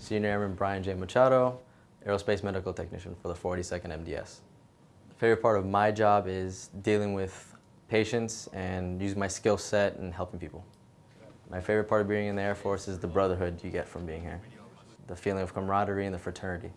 Senior Airman Brian J. Machado, Aerospace Medical Technician for the 42nd MDS. The favorite part of my job is dealing with patients and using my skill set and helping people. My favorite part of being in the Air Force is the brotherhood you get from being here. The feeling of camaraderie and the fraternity.